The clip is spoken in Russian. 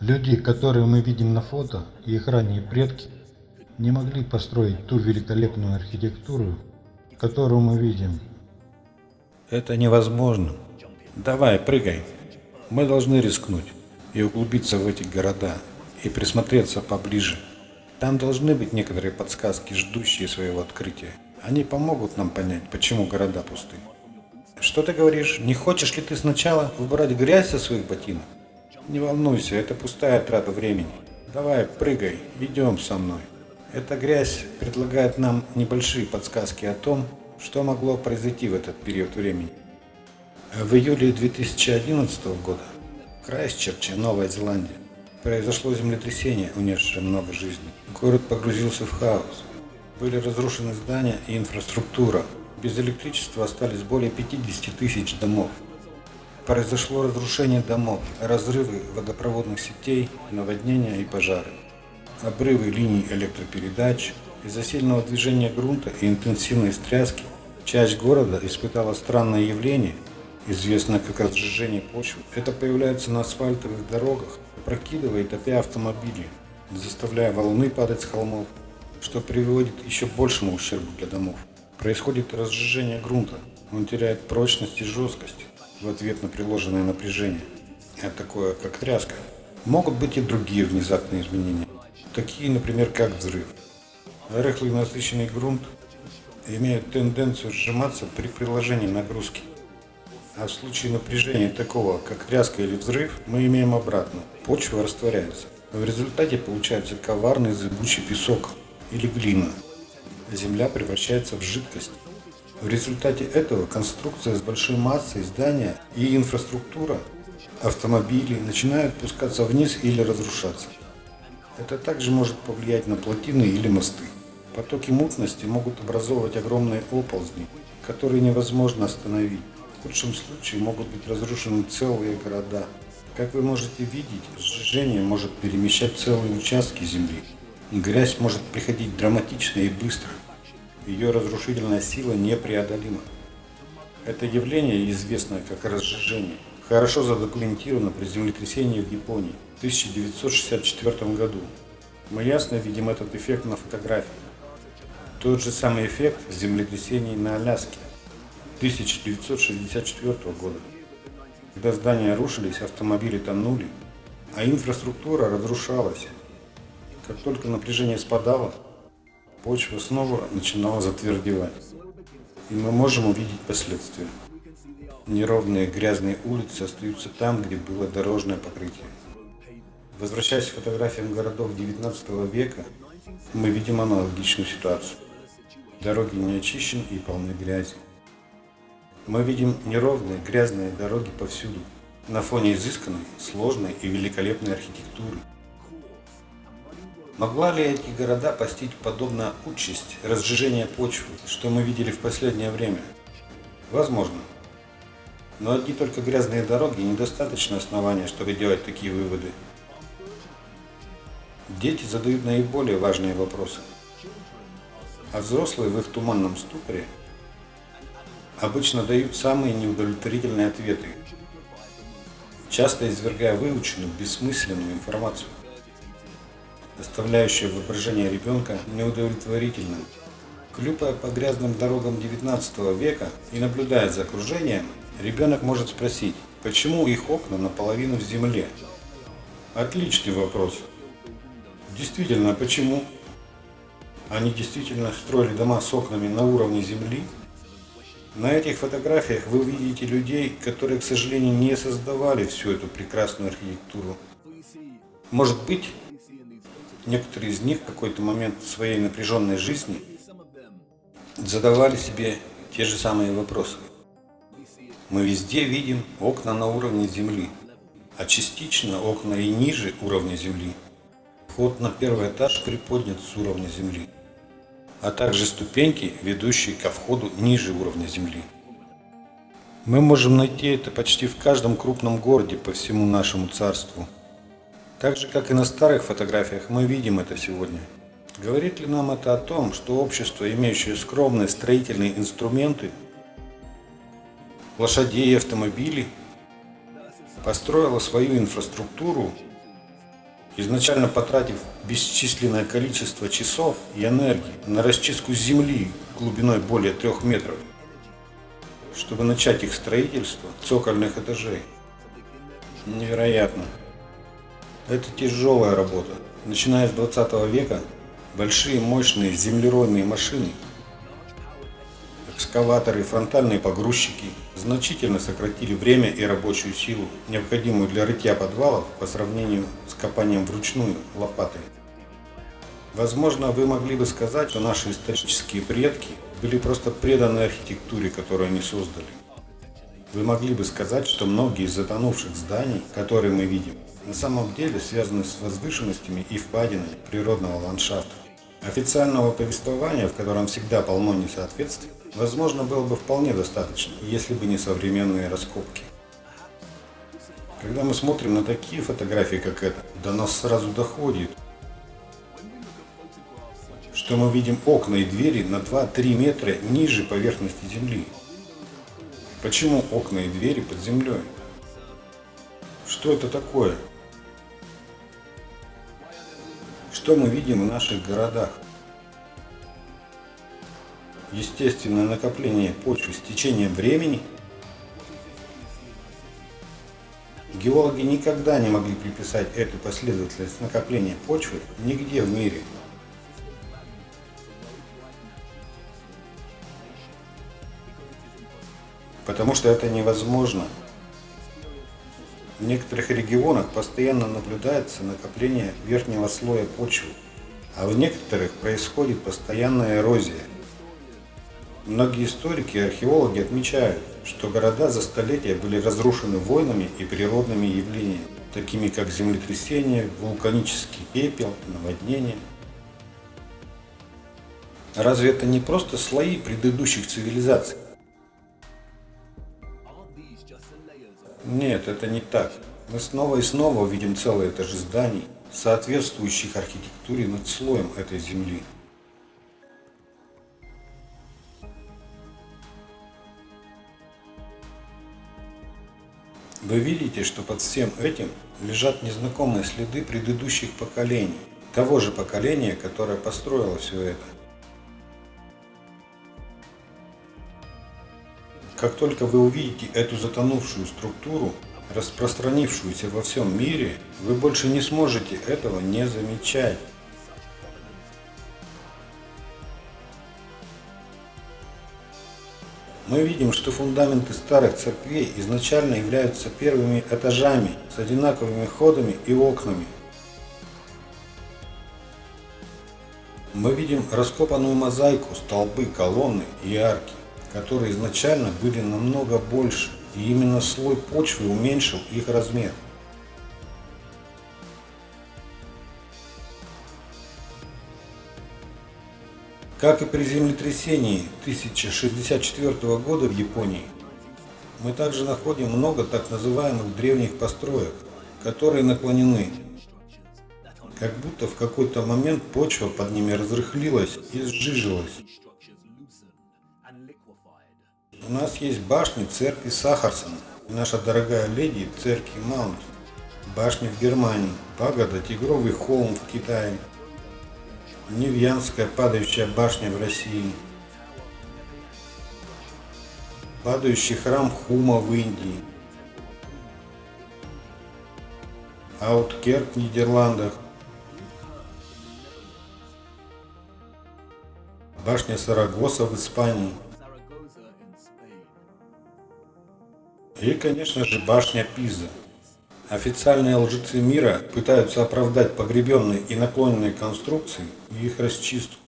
Люди, которые мы видим на фото, и их ранние предки, не могли построить ту великолепную архитектуру, которую мы видим. Это невозможно. Давай, прыгай. Мы должны рискнуть и углубиться в эти города, и присмотреться поближе. Там должны быть некоторые подсказки, ждущие своего открытия. Они помогут нам понять, почему города пусты. Что ты говоришь? Не хочешь ли ты сначала убрать грязь со своих ботинок? Не волнуйся, это пустая трата времени. Давай, прыгай, идем со мной. Эта грязь предлагает нам небольшие подсказки о том, что могло произойти в этот период времени. В июле 2011 года в Крайстчерче, Новая Зеландия, произошло землетрясение, унесшее много жизней. Город погрузился в хаос. Были разрушены здания и инфраструктура. Без электричества остались более 50 тысяч домов. Произошло разрушение домов, разрывы водопроводных сетей, наводнения и пожары. Обрывы линий электропередач, из-за сильного движения грунта и интенсивной стряски часть города испытала странное явление, известное как разжижение почвы. Это появляется на асфальтовых дорогах, опрокидывая и топя автомобили, заставляя валуны падать с холмов, что приводит еще к большему ущербу для домов. Происходит разжижение грунта, он теряет прочность и жесткость в ответ на приложенное напряжение, а такое как тряска. Могут быть и другие внезапные изменения, такие, например, как взрыв. Рыхлый насыщенный грунт имеет тенденцию сжиматься при приложении нагрузки. А в случае напряжения такого, как тряска или взрыв, мы имеем обратно. Почва растворяется. В результате получается коварный зыбучий песок или глина. Земля превращается в жидкость. В результате этого конструкция с большой массой здания и инфраструктура, автомобили начинают пускаться вниз или разрушаться. Это также может повлиять на плотины или мосты. Потоки мутности могут образовывать огромные оползни, которые невозможно остановить. В худшем случае могут быть разрушены целые города. Как вы можете видеть, сжижение может перемещать целые участки земли. Грязь может приходить драматично и быстро. Ее разрушительная сила непреодолима. Это явление, известное как разжижение, хорошо задокументировано при землетрясении в Японии в 1964 году. Мы ясно видим этот эффект на фотографии. Тот же самый эффект землетрясений на Аляске 1964 года. Когда здания рушились, автомобили тонули, а инфраструктура разрушалась. Как только напряжение спадало, почва снова начинала затвердевать. И мы можем увидеть последствия. Неровные грязные улицы остаются там, где было дорожное покрытие. Возвращаясь к фотографиям городов 19 века, мы видим аналогичную ситуацию. Дороги не очищены и полны грязи. Мы видим неровные грязные дороги повсюду, на фоне изысканной, сложной и великолепной архитектуры. Могла ли эти города постичь подобно участь разжижения почвы, что мы видели в последнее время? Возможно. Но одни только грязные дороги недостаточно основания, чтобы делать такие выводы. Дети задают наиболее важные вопросы а взрослые в их туманном ступоре обычно дают самые неудовлетворительные ответы, часто извергая выученную, бессмысленную информацию, оставляющую воображение ребенка неудовлетворительным. Клюпая по грязным дорогам 19 века и наблюдая за окружением, ребенок может спросить, почему их окна наполовину в земле? Отличный вопрос. Действительно, почему? они действительно строили дома с окнами на уровне земли. На этих фотографиях вы видите людей, которые, к сожалению, не создавали всю эту прекрасную архитектуру. Может быть, некоторые из них в какой-то момент своей напряженной жизни задавали себе те же самые вопросы. Мы везде видим окна на уровне земли, а частично окна и ниже уровня земли. Вход на первый этаж приподнят с уровня земли а также ступеньки, ведущие ко входу ниже уровня земли. Мы можем найти это почти в каждом крупном городе по всему нашему царству. Так же, как и на старых фотографиях, мы видим это сегодня. Говорит ли нам это о том, что общество, имеющее скромные строительные инструменты, лошадей и автомобилей, построило свою инфраструктуру изначально потратив бесчисленное количество часов и энергии на расчистку земли глубиной более трех метров, чтобы начать их строительство цокольных этажей. Невероятно. Это тяжелая работа. Начиная с 20 века, большие мощные землеройные машины, экскаваторы фронтальные погрузчики значительно сократили время и рабочую силу, необходимую для рытья подвалов по сравнению с копанием вручную лопатой. Возможно, вы могли бы сказать, что наши исторические предки были просто преданы архитектуре, которую они создали. Вы могли бы сказать, что многие из затонувших зданий, которые мы видим, на самом деле связаны с возвышенностями и впадинами природного ландшафта. Официального повествования, в котором всегда полно несоответствий, возможно, было бы вполне достаточно, если бы не современные раскопки. Когда мы смотрим на такие фотографии, как эта, до нас сразу доходит, что мы видим окна и двери на 2-3 метра ниже поверхности земли. Почему окна и двери под землей? Что это такое? Что мы видим в наших городах? Естественное накопление почвы с течением времени. Геологи никогда не могли приписать эту последовательность накопления почвы нигде в мире. Потому что это невозможно. В некоторых регионах постоянно наблюдается накопление верхнего слоя почвы, а в некоторых происходит постоянная эрозия. Многие историки и археологи отмечают, что города за столетия были разрушены войнами и природными явлениями, такими как землетрясения, вулканический пепел, наводнения. Разве это не просто слои предыдущих цивилизаций? Нет, это не так. Мы снова и снова увидим целые этажи зданий, соответствующих архитектуре над слоем этой земли. Вы видите, что под всем этим лежат незнакомые следы предыдущих поколений, того же поколения, которое построило все это. Как только вы увидите эту затонувшую структуру, распространившуюся во всем мире, вы больше не сможете этого не замечать. Мы видим, что фундаменты старых церквей изначально являются первыми этажами с одинаковыми ходами и окнами. Мы видим раскопанную мозаику, столбы, колонны и арки которые изначально были намного больше, и именно слой почвы уменьшил их размер. Как и при землетрясении 1064 года в Японии, мы также находим много так называемых древних построек, которые наклонены, как будто в какой-то момент почва под ними разрыхлилась и сжижилась. У нас есть башни церкви Сахарсон, наша дорогая леди церкви Маунт, башни в Германии, пагода Тигровый холм в Китае, Невьянская падающая башня в России, падающий храм Хума в Индии, Ауткерк в Нидерландах, башня Сарагоса в Испании – И, конечно же, башня Пиза. Официальные лжецы мира пытаются оправдать погребенные и наклоненные конструкции и их расчистку.